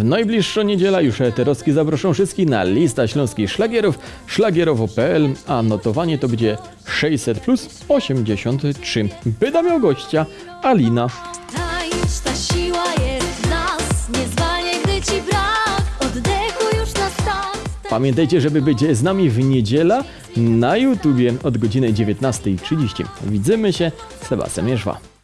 W najbliższą niedzielę już Eterowski zaproszą wszystkich na lista śląskich szlagierów szlagierowo.pl, a notowanie to będzie 600 plus 83. Byda miał gościa Alina. Siła jest w nas Nie gdy ci brak Oddechu już na start Pamiętajcie, żeby być z nami w niedzielę na YouTubie od godziny 19.30. Widzimy się, Sebastian Mierzwa.